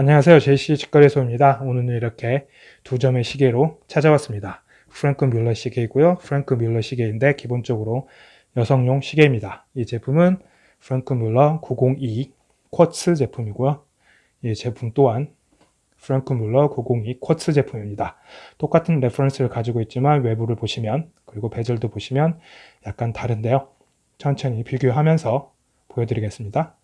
안녕하세요. JC 직거래소입니다. 오늘은 이렇게 두 점의 시계로 찾아왔습니다. Franck Muller 시계이고요. Franck Muller 시계인데 기본적으로 여성용 시계입니다. 이 제품은 Franck Muller 902 쿼츠 제품이고요. 이 제품 또한 Franck Muller 902 쿼츠 제품입니다. 똑같은 reference를 가지고 있지만 외부를 보시면 그리고 bezel도 보시면 약간 다른데요. 천천히 비교하면서 보여드리겠습니다.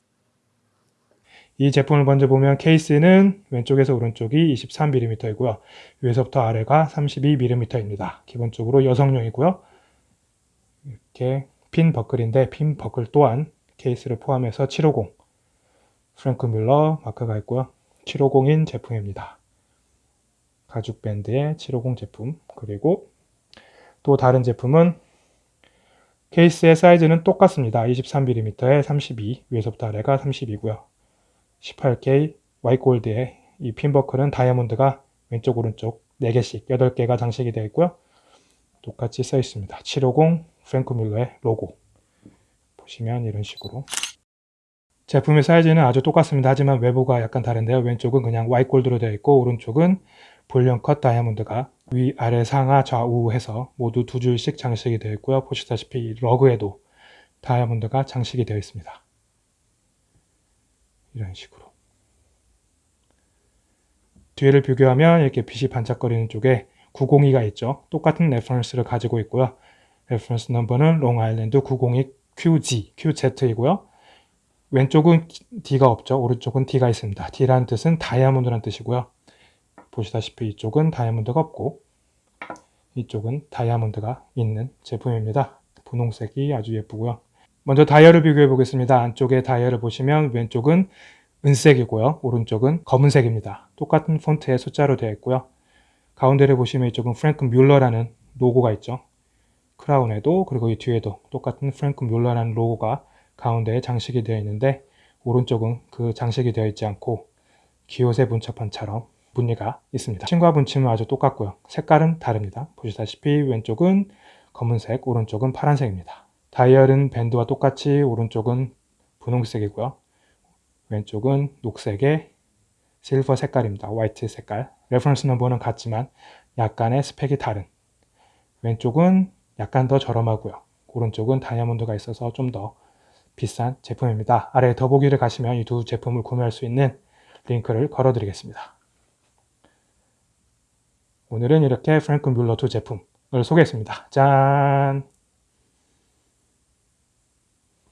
이 제품을 먼저 보면 케이스는 왼쪽에서 오른쪽이 23mm이고요. 위에서부터 아래가 32mm입니다. 기본적으로 여성용이고요. 이렇게 핀 버클인데 핀 버클 또한 케이스를 포함해서 750 프랭크 뮬러 마크가 있고요. 750인 제품입니다. 가죽 밴드의 750 제품 그리고 또 다른 제품은 케이스의 사이즈는 똑같습니다. 23mm에 32 위에서부터 아래가 32고요. 18K Y gold의 이 pin buckle은 다이아몬드가 왼쪽 오른쪽 4개씩 8개가 장식이 되어 있고요. 똑같이 써 있습니다. 750 Franck Muller의 로고 보시면 이런 식으로 제품의 사이즈는 아주 똑같습니다. 하지만 외부가 약간 다른데요. 왼쪽은 그냥 Y gold로 되어 있고 오른쪽은 볼륨 컷 다이아몬드가 위, 아래, 상하, 좌우 해서 모두 두 줄씩 장식이 되어 있고요. 보시다시피 lug에도 다이아몬드가 장식이 되어 있습니다. 이런 식으로 뒤를 비교하면 이렇게 빛이 반짝거리는 쪽에 902가 있죠. 똑같은 reference를 가지고 있고요. reference number는 Long Island 902 QG, QZ이고요. 왼쪽은 D가 없죠. 오른쪽은 D가 있습니다. D라는 뜻은 다이아몬드라는 뜻이고요. 보시다시피 이쪽은 다이아몬드가 없고 이쪽은 다이아몬드가 있는 제품입니다. 분홍색이 아주 예쁘고요. 먼저 다이얼을 비교해 보겠습니다. 안쪽에 다이얼을 보시면 왼쪽은 은색이고요. 오른쪽은 검은색입니다. 똑같은 폰트의 숫자로 되어 있고요. 가운데를 보시면 이쪽은 Franck Muller라는 로고가 있죠. crown에도 그리고 이 뒤에도 똑같은 Franck Muller라는 로고가 가운데에 장식이 되어 있는데 오른쪽은 그 장식이 되어 있지 않고 guilloché 문자판처럼 무늬가 있습니다. 시침과 분침은 아주 똑같고요. 색깔은 다릅니다. 보시다시피 왼쪽은 검은색, 오른쪽은 파란색입니다. 다이얼은 밴드와 똑같이 오른쪽은 분홍색이고요. 왼쪽은 녹색의 실버 색깔입니다. 화이트 색깔. reference number는 같지만 약간의 스펙이 다른. 왼쪽은 약간 더 저렴하고요. 오른쪽은 다이아몬드가 있어서 좀 더 비싼 제품입니다. 아래 더보기를 가시면 이 두 제품을 구매할 수 있는 링크를 걸어 드리겠습니다. 오늘은 이렇게 프랭크 뮬러 두 제품을 소개했습니다. 짠!